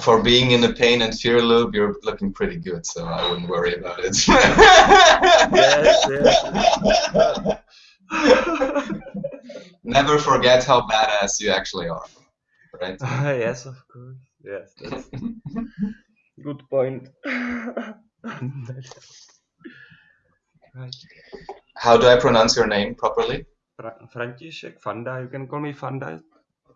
for being in the pain and fear loop, you're looking pretty good, so I wouldn't worry about it. yes, yes. Never forget how badass you actually are, right? Uh, yes, of course. Yes, that's good point. right. How do I pronounce your name properly? Fra František Fanda. You can call me Fanda.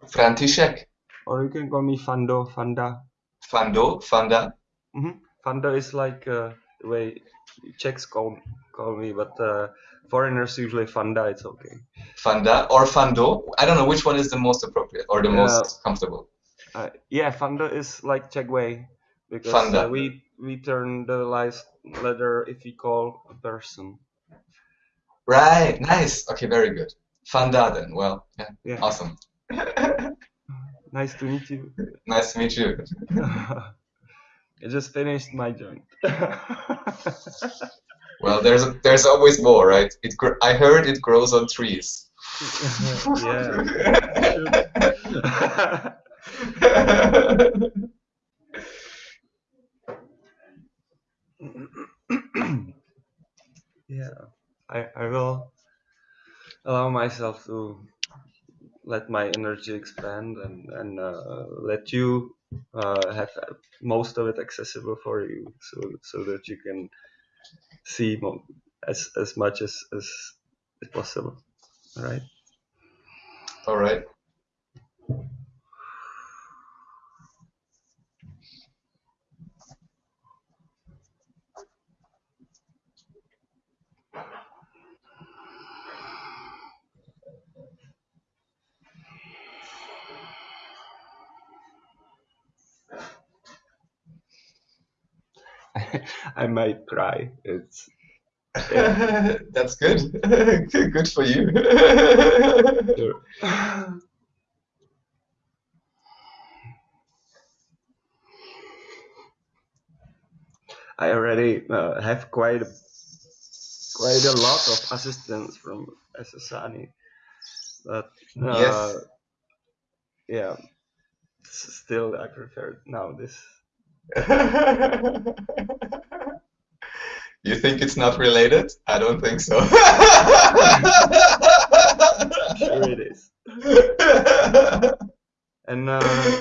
František. Or you can call me Fando, Fanda. Fando, Fanda. Mm -hmm. Fanda is like uh, the way Czechs call call me, but uh, foreigners usually Fanda. It's okay. Fanda or Fando. I don't know which one is the most appropriate or the most comfortable. Uh, yeah, Fanda is like Czech way because Fanda. Uh, we we turn the last letter if we call a person. Right. Nice. Okay. Very good. Fanda then. Well. Yeah. yeah. Awesome. Nice to meet you. Nice to meet you. I just finished my joint. well, there's there's always more, right? It I heard it grows on trees. yeah. yeah, I I will allow myself to let my energy expand and and uh, let you uh, have most of it accessible for you, so so that you can see as as much as as, as possible. All right. All right. I might cry. It's yeah. that's good. good for you. sure. I already uh, have quite a, quite a lot of assistance from SSANI, but uh, yes. yeah, still I prefer now this you think it's not related? I don't think so. sure it is. and uh,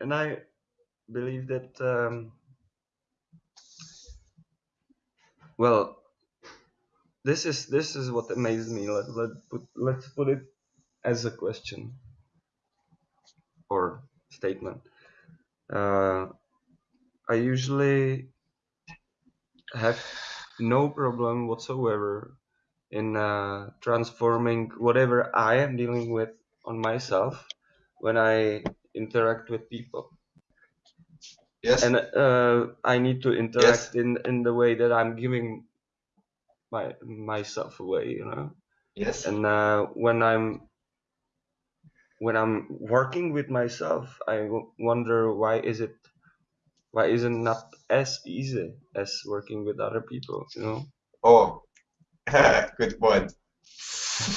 and I believe that um, well, this is this is what amazed me. Let let put let's put it as a question or statement. Uh, I usually have no problem whatsoever in uh, transforming whatever I am dealing with on myself when I interact with people. Yes. And uh, I need to interact yes. in in the way that I'm giving my myself away, you know. Yes. And uh, when I'm when I'm working with myself, I wonder why is it why is it not as easy as working with other people? You know. Oh, good point.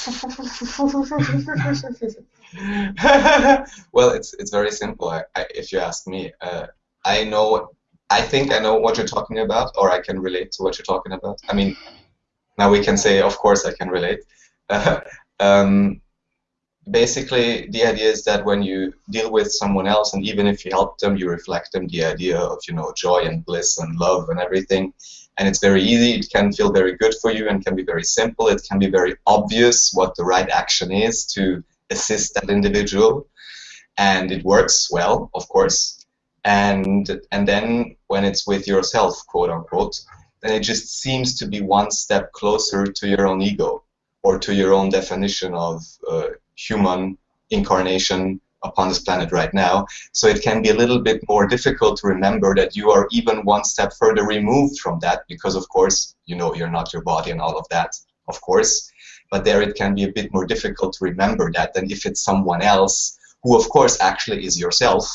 well, it's it's very simple. I, I, if you ask me, uh, I know. I think I know what you're talking about, or I can relate to what you're talking about. I mean, now we can say, of course, I can relate. um, basically the idea is that when you deal with someone else and even if you help them you reflect them the idea of you know joy and bliss and love and everything and it's very easy it can feel very good for you and can be very simple it can be very obvious what the right action is to assist that individual and it works well of course and and then when it's with yourself quote unquote then it just seems to be one step closer to your own ego or to your own definition of uh, human incarnation upon this planet right now. So it can be a little bit more difficult to remember that you are even one step further removed from that because, of course, you know you're not your body and all of that, of course. But there it can be a bit more difficult to remember that than if it's someone else who, of course, actually is yourself.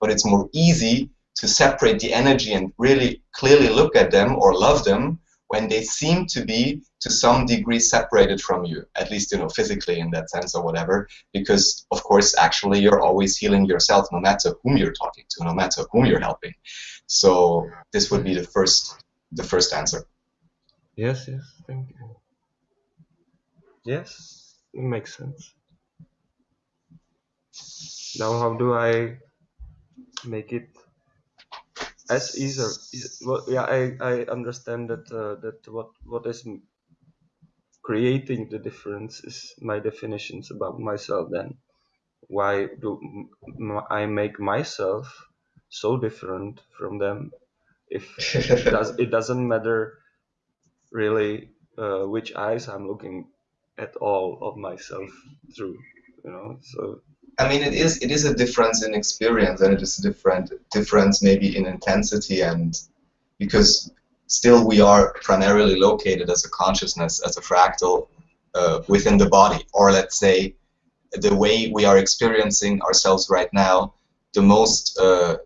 But it's more easy to separate the energy and really clearly look at them or love them when they seem to be to some degree separated from you, at least you know physically in that sense or whatever, because of course actually you're always healing yourself no matter whom you're talking to, no matter whom you're helping. So this would be the first the first answer. Yes, yes, thank you. Yes, it makes sense. Now how do I make it as easier? Well, yeah, I, I understand that uh, that what what is creating the difference is my definitions about myself then. Why do i make myself so different from them? If it, does, it doesn't matter really uh, which eyes i'm looking at all of myself through you know so. I mean it is it is a difference in experience and it is a different difference maybe in intensity and because still we are primarily located as a consciousness, as a fractal uh, within the body. Or let's say the way we are experiencing ourselves right now, the most, uh,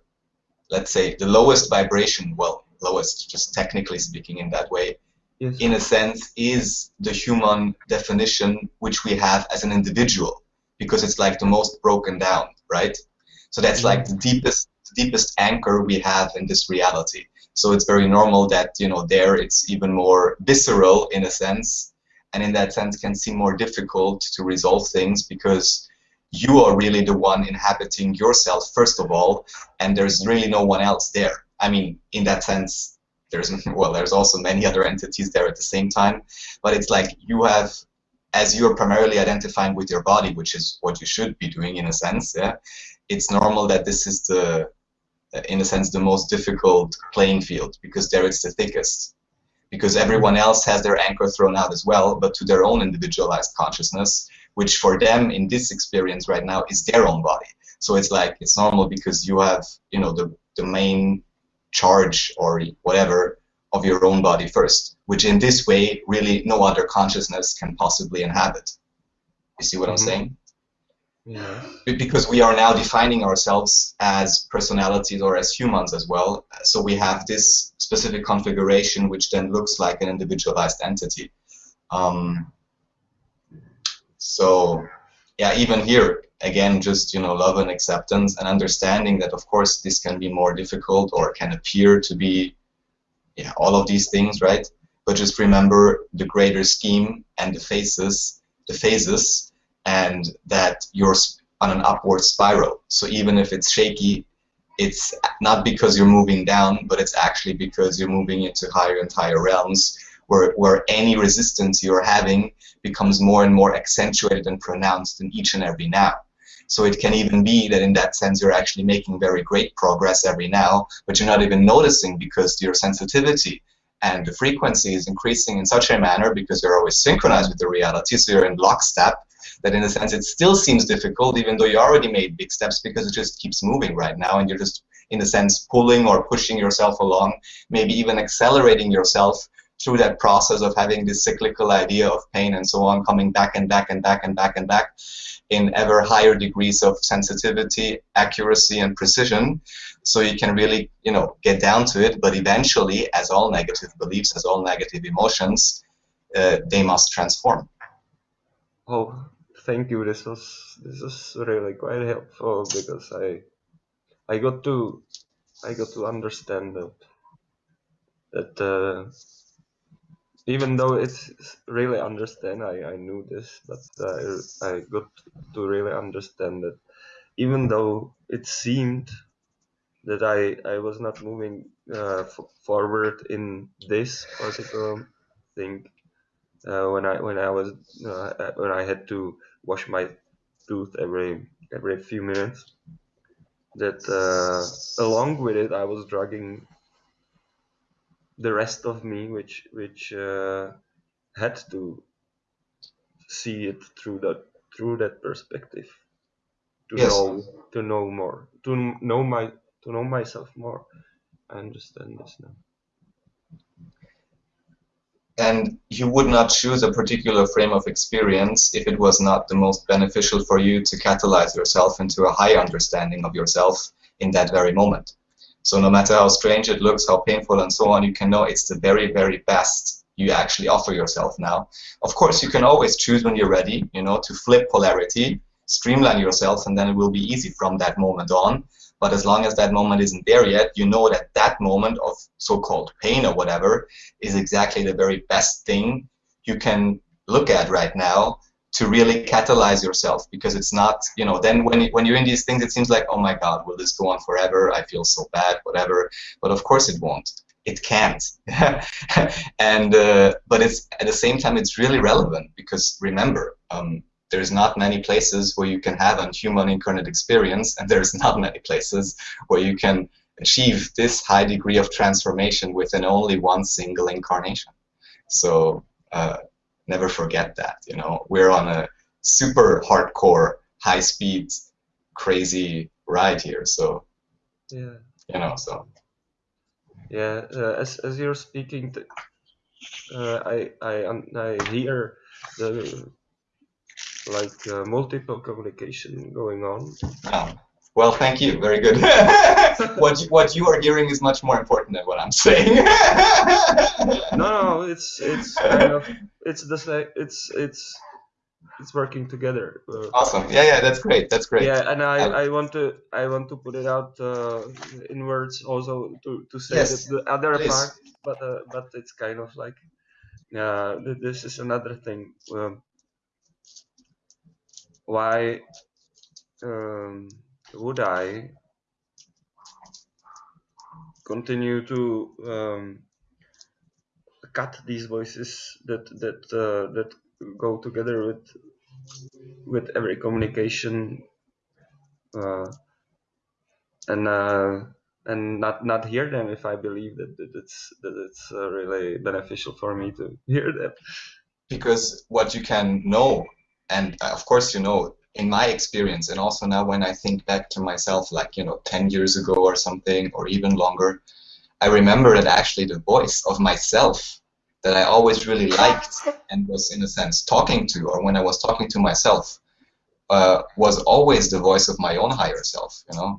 let's say, the lowest vibration, well, lowest, just technically speaking in that way, yes. in a sense, is the human definition which we have as an individual, because it's like the most broken down, right? So that's like the deepest, deepest anchor we have in this reality. So it's very normal that you know there it's even more visceral in a sense, and in that sense can seem more difficult to resolve things because you are really the one inhabiting yourself first of all, and there's really no one else there. I mean, in that sense, there's well, there's also many other entities there at the same time, but it's like you have as you're primarily identifying with your body, which is what you should be doing in a sense, yeah, it's normal that this is the in a sense, the most difficult playing field because there it's the thickest. Because everyone else has their anchor thrown out as well, but to their own individualized consciousness, which for them in this experience right now is their own body. So it's like it's normal because you have, you know, the, the main charge or whatever of your own body first, which in this way really no other consciousness can possibly inhabit. You see what mm -hmm. I'm mm-hmm. saying? Yeah. Because we are now defining ourselves as personalities or as humans as well. So we have this specific configuration which then looks like an individualized entity. Um, so yeah, even here, again, just you know, love and acceptance and understanding that of course this can be more difficult or can appear to be yeah, all of these things, right? But just remember the greater scheme and the phases, the phases and that you're on an upward spiral. So even if it's shaky, it's not because you're moving down, but it's actually because you're moving into higher and higher realms where, where any resistance you're having becomes more and more accentuated and pronounced in each and every now. So it can even be that in that sense you're actually making very great progress every now, but you're not even noticing because your sensitivity and the frequency is increasing in such a manner because you're always synchronized with the reality, so you're in lockstep, that in a sense it still seems difficult even though you already made big steps because it just keeps moving right now and you're just in a sense pulling or pushing yourself along, maybe even accelerating yourself through that process of having this cyclical idea of pain and so on coming back and back and back and back and back in ever higher degrees of sensitivity, accuracy and precision so you can really you know get down to it. But eventually as all negative beliefs as all negative emotions uh, they must transform. Oh thank you. This was this is really quite helpful because I I got to I got to understand that that uh, even though it's really understand I, I knew this but uh, I got to really understand that even though it seemed that I, I was not moving uh, forward in this particular thing uh, when I when I was uh, when I had to wash my tooth every every few minutes. That uh, along with it, I was dragging the rest of me, which which uh, had to see it through that through that perspective to yes. know to know more to know my to know myself more. I understand this now and you would not choose a particular frame of experience if it was not the most beneficial for you to catalyze yourself into a high understanding of yourself in that very moment. So no matter how strange it looks, how painful and so on, you can know it's the very, very best you actually offer yourself now. Of course, you can always choose when you're ready, you know, to flip polarity, streamline yourself, and then it will be easy from that moment on. But as long as that moment isn't there yet, you know that that moment of so-called pain or whatever is exactly the very best thing you can look at right now to really catalyze yourself. Because it's not you know then when when you're in these things it seems like oh my god will this go on forever? I feel so bad whatever. But of course it won't. It can't. And uh, but it's at the same time it's really relevant because remember um, there's not many places where you can have a human incarnate experience and there's not many places where you can achieve this high degree of transformation within only one single incarnation so uh, never forget that. You know, we're on a super hardcore, high speed, crazy ride here. So yeah, you know, so yeah. Uh, as as you're speaking, uh, I I um, I hear the like uh, multiple communication going on. Oh. Well, thank you. Very good. what you, what you are hearing is much more important than what I'm saying. no, no, it's it's kind of it's the same. It's it's it's working together. Uh, awesome. Yeah, yeah, that's great. That's great. Yeah, and I, I want to I want to put it out uh, in words also to, to say yes, that the other please. part, but uh, but it's kind of like uh, this is another thing. Um, why um, would I continue to um, cut these voices that that uh, that go together with with every communication uh, and uh, and not not hear them if I believe that, that it's that it's uh, really beneficial for me to hear them. Because what you can know, and uh, of course you know in my experience and also now when I think back to myself like you know 10 years ago or something or even longer I remember that actually the voice of myself that I always really liked and was in a sense talking to or when I was talking to myself uh, was always the voice of my own higher self you know?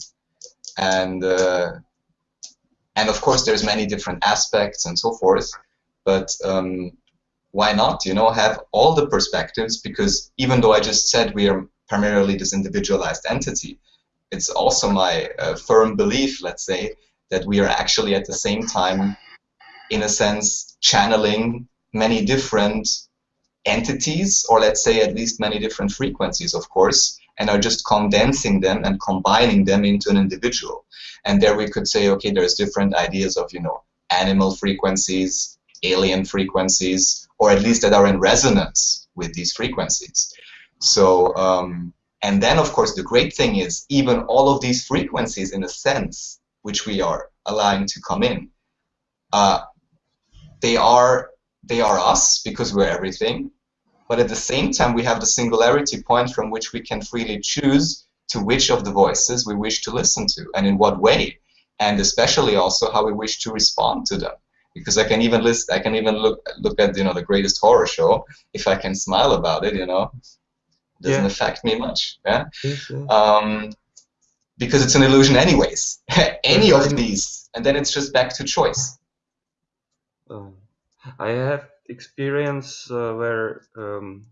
And uh, and of course there's many different aspects and so forth but um, why not you know have all the perspectives because even though I just said we are primarily this individualized entity. It's also my uh, firm belief, let's say, that we are actually at the same time, in a sense, channeling many different entities, or let's say at least many different frequencies, of course, and are just condensing them and combining them into an individual. And there we could say, okay, there's different ideas of, you know, animal frequencies, alien frequencies, or at least that are in resonance with these frequencies. So, um, and then of course the great thing is even all of these frequencies in a sense, which we are allowing to come in, uh, they are they are us because we're everything, but at the same time we have the singularity point from which we can freely choose to which of the voices we wish to listen to and in what way, and especially also how we wish to respond to them because I can even list I can even look look at you know the greatest horror show if I can smile about it you know doesn't yeah. affect me much. Yeah. Um, because it's an illusion anyways. Any of these, and then it's just back to choice. Um, I have experience uh, where um,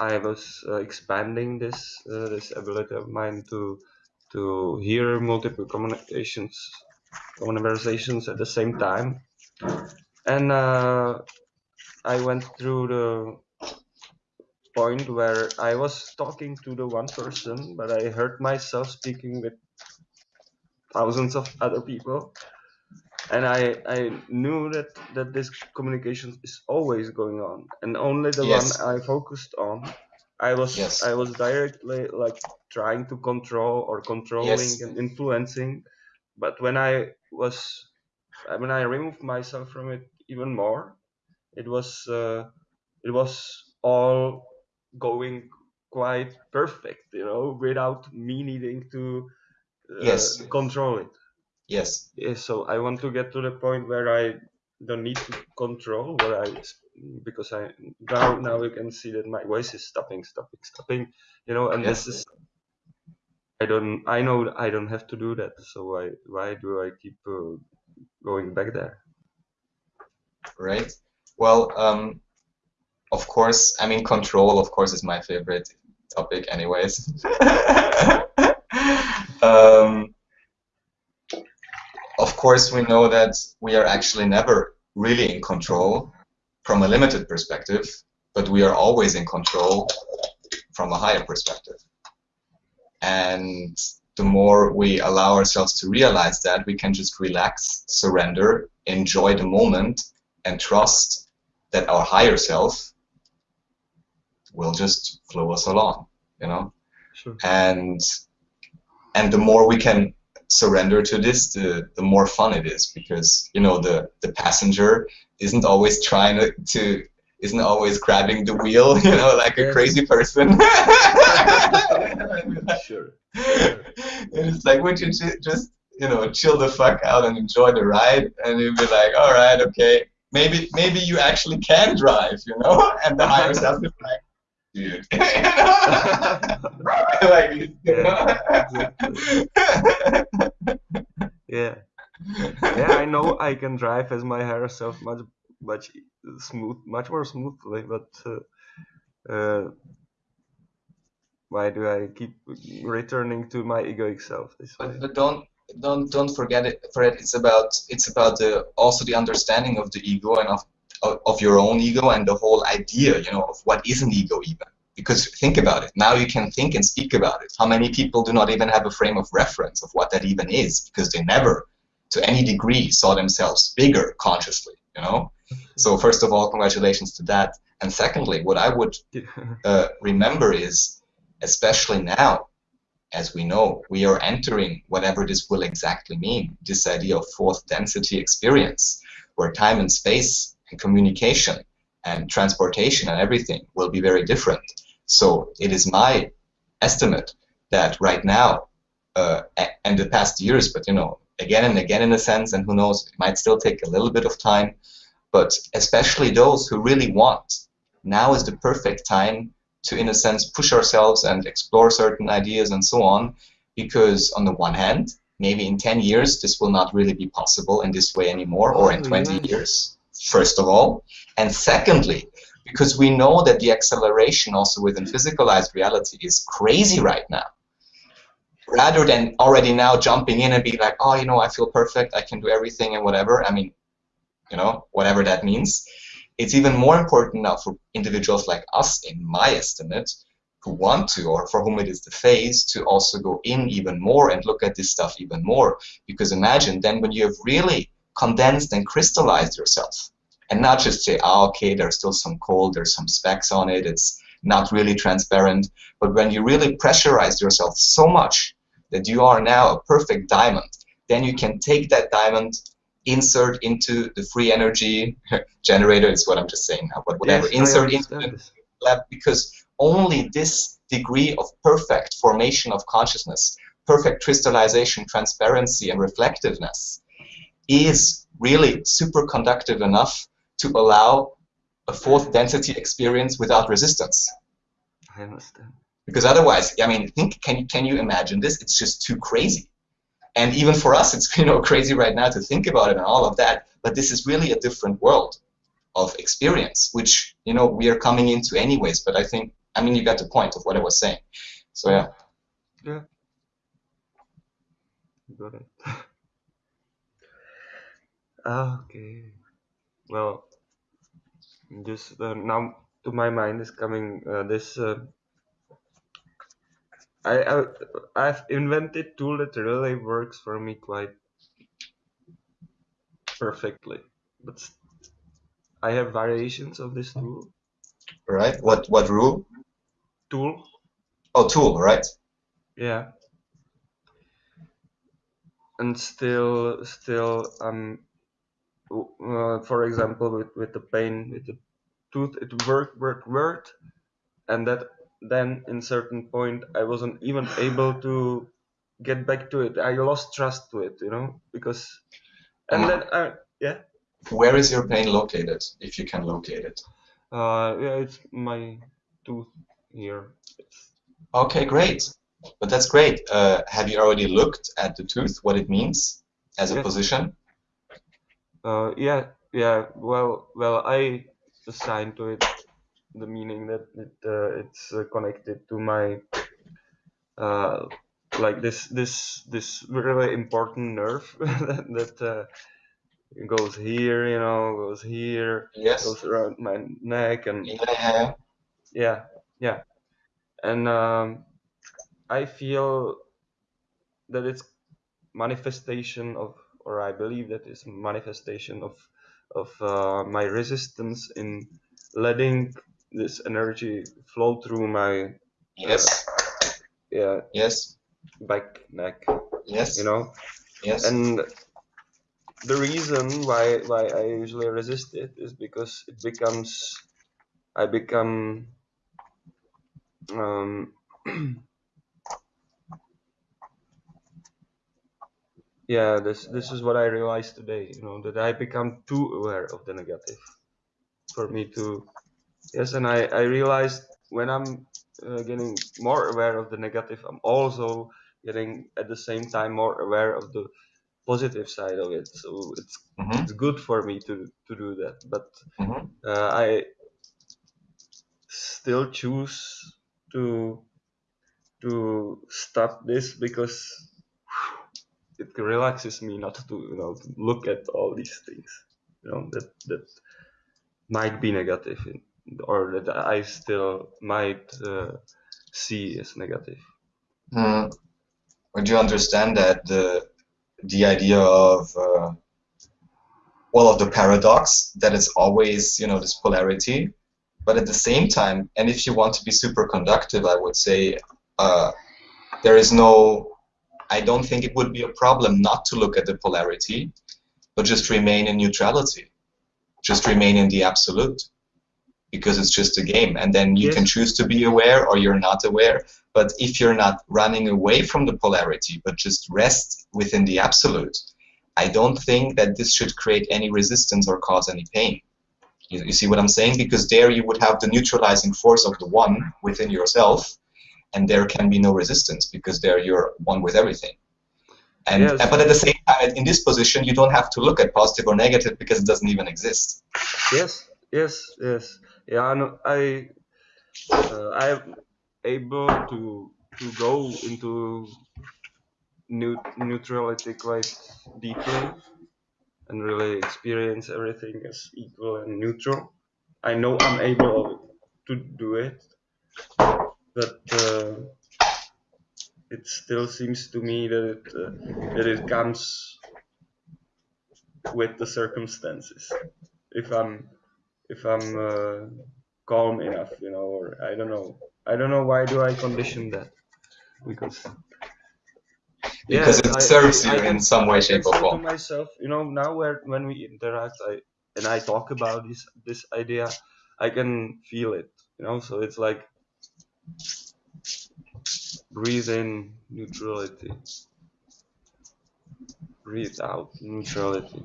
I was uh, expanding this uh, this ability of mine to to hear multiple communications conversations at the same time, and uh, I went through the point where I was talking to the one person, but I heard myself speaking with thousands of other people. And I, I knew that, that this communication is always going on, and only the yes. one I focused on, I was yes. I was directly like trying to control or controlling yes. and influencing. But when I was when I removed myself from it even more, it was uh, it was all going quite perfect, you know, without me needing to uh, yes. control it. Yes. Yeah, so I want to get to the point where I don't need to control what I because I now now you can see that my voice is stopping, stopping, stopping, you know, and yes. this is I don't I know I don't have to do that. So why why do I keep uh, going back there? Right. Well, um, of course, I mean, control, of course, is my favorite topic, anyways. um, of course, we know that we are actually never really in control from a limited perspective, but we are always in control from a higher perspective. And the more we allow ourselves to realize that, we can just relax, surrender, enjoy the moment, and trust that our higher self will just flow us along, you know? Sure. And and the more we can surrender to this, the, the more fun it is because you know the the passenger isn't always trying to, to isn't always grabbing the wheel, you know, like a crazy person. Sure. and it's like, would you ju- just, you know, chill the fuck out and enjoy the ride? And you'd be like, all right, okay, maybe maybe you actually can drive, you know? And the higher self is like, dude, you know? like, you know? Yeah. Yeah, I know I can drive as my higher self much much smooth, much more smoothly, but uh, uh, why do I keep returning to my egoic self this way? But, but don't don't don't forget it. Fred, it's about it's about the also the understanding of the ego and of of, of your own ego and the whole idea, you know, of what is an ego even. Because think about it. Now you can think and speak about it. How many people do not even have a frame of reference of what that even is because they never, to any degree, saw themselves bigger consciously. You know. So first of all, congratulations to that. And secondly, what I would uh, remember is, especially now, as we know, we are entering whatever this will exactly mean, this idea of fourth density experience, where time and space and communication and transportation and everything will be very different. So it is my estimate that right now, uh, and the past years, but you know, again and again in a sense, and who knows, it might still take a little bit of time, but especially those who really want, now is the perfect time to, in a sense, push ourselves and explore certain ideas and so on. Because, on the one hand, maybe in 10 years, this will not really be possible in this way anymore, or in Oh, 20 yes. years, first of all. And secondly, because we know that the acceleration also within physicalized reality is crazy right now. Rather than already now jumping in and be like, oh, you know, I feel perfect, I can do everything and whatever. I mean, you know, whatever that means. It's even more important now for individuals like us, in my estimate, who want to, or for whom it is the phase, to also go in even more and look at this stuff even more. Because imagine then when you have really condensed and crystallized yourself, and not just say, ah, okay, there's still some cold, there's some specks on it, it's not really transparent, but when you really pressurize yourself so much that you are now a perfect diamond, then you can take that diamond insert into the free energy generator is what I'm just saying now, but whatever, Yes, insert into the lab because only this degree of perfect formation of consciousness, perfect crystallization, transparency, and reflectiveness is really superconductive enough to allow a fourth density experience without resistance. I understand. Because otherwise, I mean, think can can you imagine this? It's just too crazy. And even for us, it's you know crazy right now to think about it and all of that. But this is really a different world of experience, which you know we are coming into anyways. But I think I mean you got the point of what I was saying. So yeah. Yeah. Got it. Okay. Well, just uh, now to my mind is coming uh, this. Uh, I, I I've invented tool that really works for me quite perfectly, but I have variations of this tool. Right. What what rule? Tool, Oh, tool. Right. yeah. And still, still, um, uh, for example, with with the pain, with the tooth, it worked, worked, worked, and that then in certain point I wasn't even able to get back to it. I lost trust to it, you know, because and Um, then I yeah, Where is your pain located, if you can locate it? uh, yeah, it's my tooth here. It's, Okay, great. But that's great. Uh, have you already looked at the tooth, what it means as a Yes. position? uh, yeah, yeah, well, well, I assign to it the meaning that it uh, it's uh, connected to my uh, like this this this really important nerve that, that uh, goes here, you know, goes here, Yes. goes around my neck, and Yeah, yeah. yeah, and um, I feel that it's manifestation of, or I believe that it's manifestation of of uh, my resistance in letting this energy flow through my Yes. yeah Yes. back neck, Yes. you know, Yes. and the reason why why I usually resist it is because it becomes I become um, yeah this this is what I realized today you know that I become too aware of the negative for me to yes and I I realized when I'm uh, getting more aware of the negative I'm also getting at the same time more aware of the positive side of it. So it's hmm it's good for me to to do that but hmm uh, I still choose to to stop this because it relaxes me not to you know to look at all these things you know that that might be negative in, or that I still might uh, see as negative. Hmm. Would you understand that the the idea of uh, well of the paradox that it's always you know this polarity, but at the same time, and if you want to be super conductive, I would say uh, there is no. I don't think it would be a problem not to look at the polarity, but just remain in neutrality, just remain in the absolute, because it's just a game, and then you Yes. can choose to be aware or you're not aware. But if you're not running away from the polarity, but just rest within the absolute, I don't think that this should create any resistance or cause any pain. You, you see what I'm saying? Because there you would have the neutralizing force of the one within yourself, and there can be no resistance because there you're one with everything. And Yes. but at the same time, in this position, you don't have to look at positive or negative because it doesn't even exist. Yes, yes, yes. Yeah, no, I uh, I'm able to to go into new neutrality quite deeply and really experience everything as equal and neutral. I know I'm able to do it, but uh, it still seems to me that it, uh, that it comes with the circumstances. If I'm if I'm uh, calm enough, you know, or I don't know. I don't know why do I condition that because Because it serves you in can- some way, I shape, or form. myself, you know, now where when we interact, I and I talk about this this idea, I can feel it, you know. So it's like breathe in neutrality, breathe out neutrality,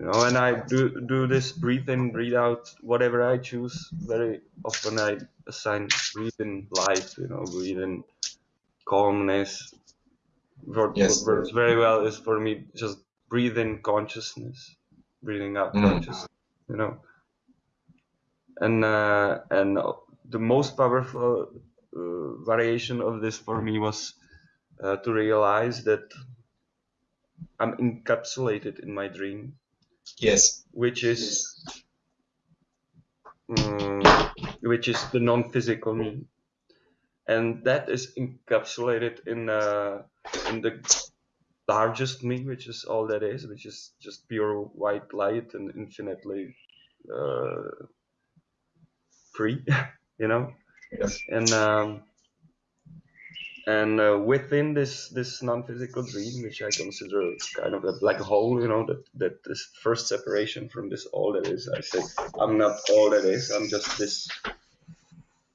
you know. And I do do this breathe in, breathe out, whatever I choose. Very often I assign breathe in light, you know, breathe in calmness. What, Yes. what works very well is for me just breathe in consciousness, breathing out Mm. consciousness, you know. And uh, and the most powerful uh, variation of this for me was uh, to realize that I'm encapsulated in my dream, Yes. which is um, which is the non-physical me, and that is encapsulated in uh, in the largest me, which is all that is, which is just pure white light and infinitely uh, free, you know. Yes. And um, and uh, within this this non-physical dream, which I consider kind of a black hole, you know, that that this first separation from this all that is. I say I'm not all that is. I'm just this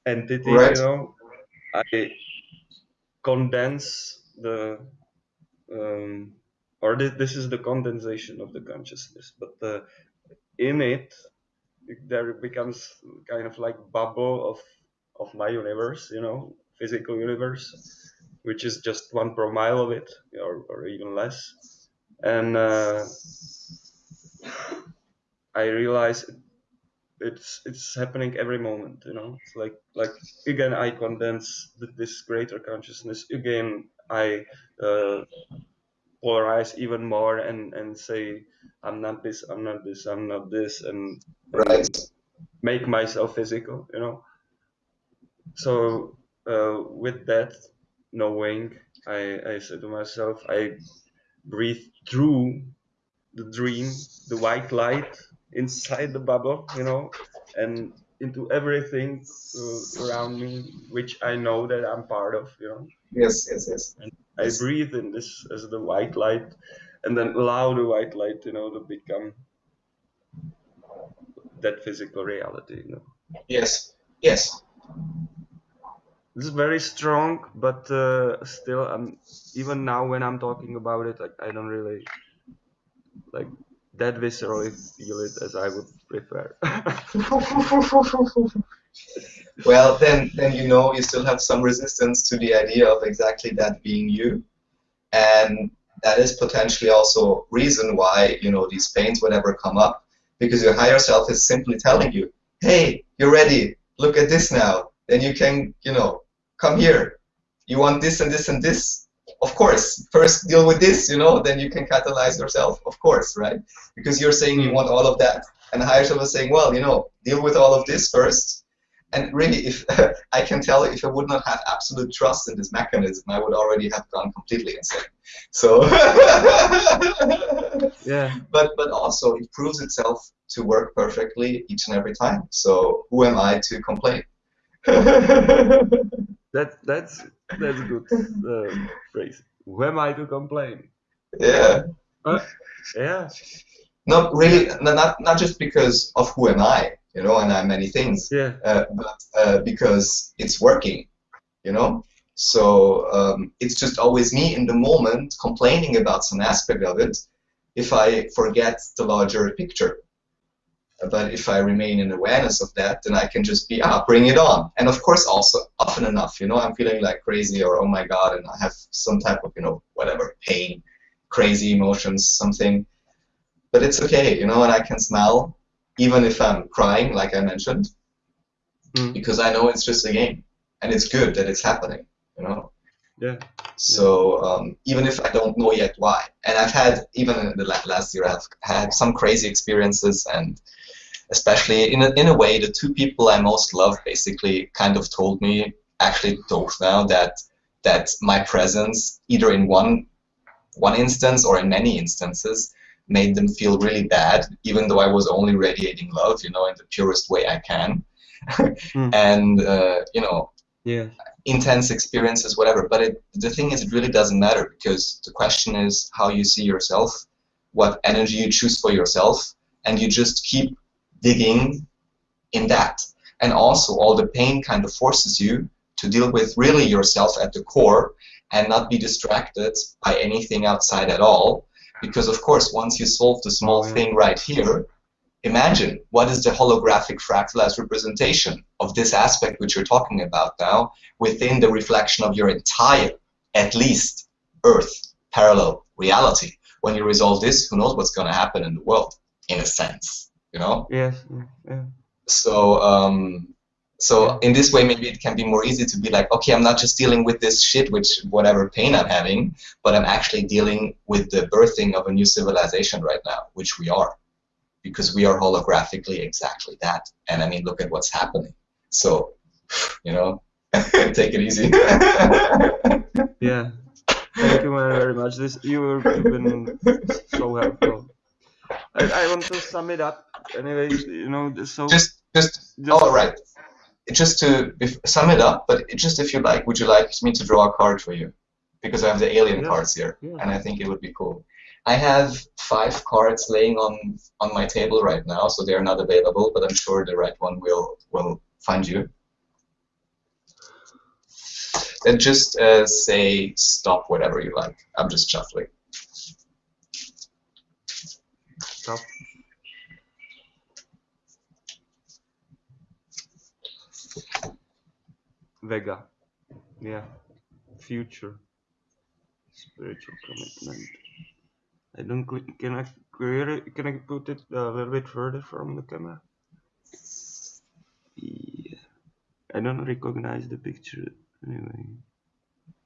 entity, Right. you know. I condense the um, or this, this is the condensation of the consciousness, but uh, in it there becomes kind of like bubble of of my universe, you know, physical universe, which is just one per mille of it, or, or even less. And uh, I realize it's it's happening every moment. You know, it's like like again I condense this greater consciousness. Again I uh, polarize even more and and say I'm not this, I'm not this, I'm not this, and, and right. make myself physical. You know. So uh, with that knowing, I I said to myself, I breathe through the dream, the white light inside the bubble, you know, and into everything uh, around me, which I know that I'm part of, you know. Yes, yes, yes. And I breathe in this as the white light, and then allow the white light, you know, to become that physical reality, you know. Yes, yes. This is very strong, but uh, still, I'm even now when I'm talking about it, like I don't really like that viscerally feel it as I would prefer. well, then, then you know you still have some resistance to the idea of exactly that being you, and that is potentially also reason why you know these pains whatever come up because your higher self is simply telling you, hey, you're ready. Look at this now. Then you can, you know, come here. You want this and this and this of course, first deal with this, you know, then you can catalyze yourself, of course, right? Because you're saying you hmm. want all of that. And the higher self is saying, well, you know, deal with all of this first. And really, if I can tell if I would not have absolute trust in this mechanism, I would already have gone completely insane. So, yeah. But but also, it proves itself to work perfectly each and every time. So, who am I to complain? that that's that's a good uh, phrase. Who am I to complain? Yeah. Uh, yeah. Not really, not not just because of who am I, you know, and I'm many things. Yeah. Uh, but uh, because it's working, you know. So um, it's just always me in the moment complaining about some aspect of it. If I forget the larger picture, but if I remain in awareness of that, then I can just be, ah, bring it on. And of course, also often enough, you know, I'm feeling like crazy or oh my god, and I have some type of, you know, whatever, pain, crazy emotions, something. But it's okay, you know, and I can smile even if I'm crying, like I mentioned, mm. because I know it's just a game, and it's good that it's happening, you know. Yeah. So um, even if I don't know yet why, and I've had even in the last year, I've had some crazy experiences and especially in a, in a way, the two people I most love basically kind of told me, actually told now that that my presence, either in one one instance or in many instances, made them feel really bad, even though I was only radiating love, you know, in the purest way I can. mm. And uh, you know, yeah. intense experiences, whatever. But it, the thing is, it really doesn't matter because the question is how you see yourself, what energy you choose for yourself, and you just keep digging in that. And also, all the pain kind of forces you to deal with really yourself at the core and not be distracted by anything outside at all. Because, of course, once you solve the small thing right here, imagine what is the holographic fractalized representation of this aspect which you're talking about now within the reflection of your entire, at least, Earth parallel reality. When you resolve this, who knows what's going to happen in the world, in a sense you know? Yes yeah. so um so in this way maybe it can be more easy to be like okay i'm not just dealing with this shit which whatever pain i'm having but i'm actually dealing with the birthing of a new civilization right now which we are. Because we are holographically exactly that. And i mean look at what's happening. So you know take it easy. Yeah. Thank you very much. This you've been so helpful. I, I want to sum it up anyway, you know, so just just, just all right. Just to if, sum it up, but just if you like, would you like me to draw a card for you? Because I have the alien cards here, yeah. and I think it would be cool. I have five cards laying on on my table right now, so they are not available, but I'm sure the right one will will find you. Then just uh, say stop whatever you like. I'm just shuffling. Stop. Vega. Yeah. Future. Spiritual commitment. I don't click. Can I clear it? Can I put it a little bit further from the camera? Yeah. I don't recognize the picture anyway.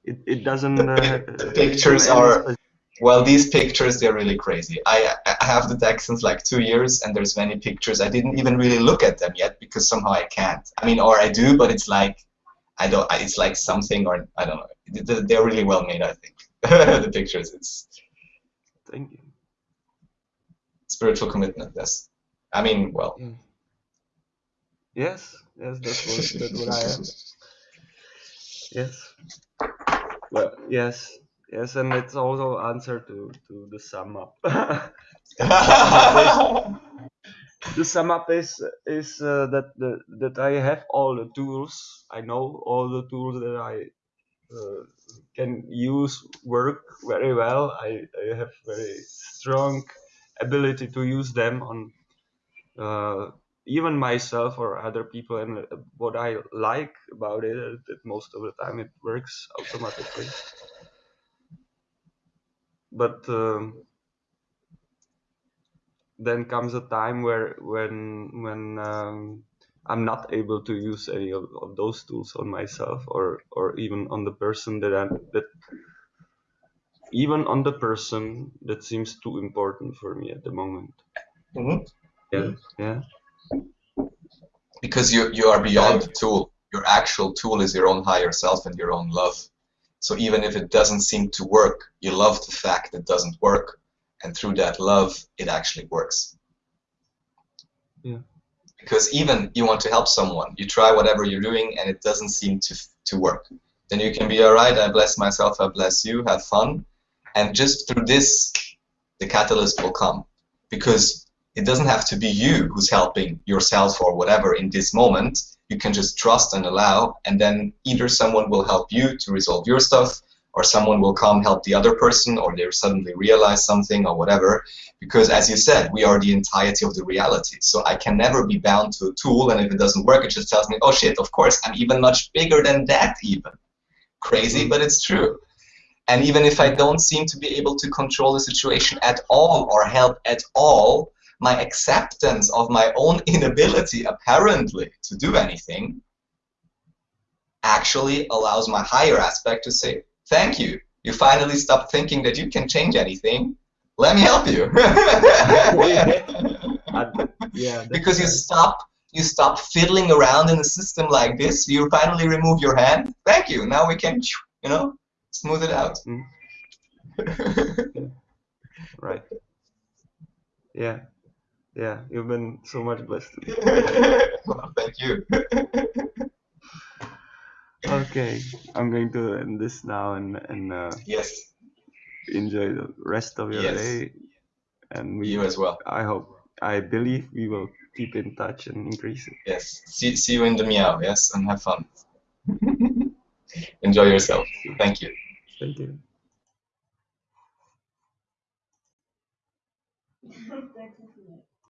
It it doesn't. The, Uh, the pictures are well. These pictures they're really crazy. I I have the deck since like two years, and there's many pictures I didn't even really look at them yet because somehow I can't. I mean, or I do, but it's like I don't. It's like something, or I don't know. They're really well made, I think. the pictures. It's Thank you. spiritual commitment. Yes. I mean, well. Yeah. Yes, yes, that's what that's what I am. Yes. Well, yes, yes, and it's also answer to to the sum up. the sum up is is uh, that the that I have all the tools. I know all the tools that I uh, can use work very well. I, I have very strong ability to use them on uh, even myself or other people. And uh, what I like about it is that most of the time it works automatically. But um, then comes a time where when when um, I'm not able to use any of, of those tools on myself or or even on the person that I'm that even on the person that seems too important for me at the moment. Mhm. Yeah, yeah, because you you are beyond the tool. Your actual tool is your own higher self and your own love. So even if it doesn't seem to work, you love the fact it doesn't work, and through that love, it actually works. Yeah. Because even you want to help someone, you try whatever you're doing, and it doesn't seem to to work. Then you can be all right. I bless myself. I bless you. Have fun, and just through this, the catalyst will come. Because it doesn't have to be you who's helping yourself or whatever in this moment. You can just trust and allow, and then either someone will help you to resolve your stuff, or someone will come help the other person, or they suddenly realize something, or whatever. Because as you said, we are the entirety of the reality. So I can never be bound to a tool, and if it doesn't work, it just tells me, oh shit, of course, I'm even much bigger than that, even. Crazy, but it's true. And even if I don't seem to be able to control the situation at all or help at all, my acceptance of my own inability, apparently, to do anything actually allows my higher aspect to say, Thank you. You finally stopped thinking that you can change anything. Let me help you. Yeah. because you stop you stop fiddling around in a system like this you finally remove your hand thank you now we can you know smooth it out Mm. right. Yeah, yeah. You've been so much blessed. well, thank you Okay, I'm going to end this now and and uh, yes enjoy the rest of your Yes. day. And we, you as well I hope, I believe we will keep in touch and increase it. yes see, see you in the meow yes and have fun enjoy yourself thank you Thank you. Thank you.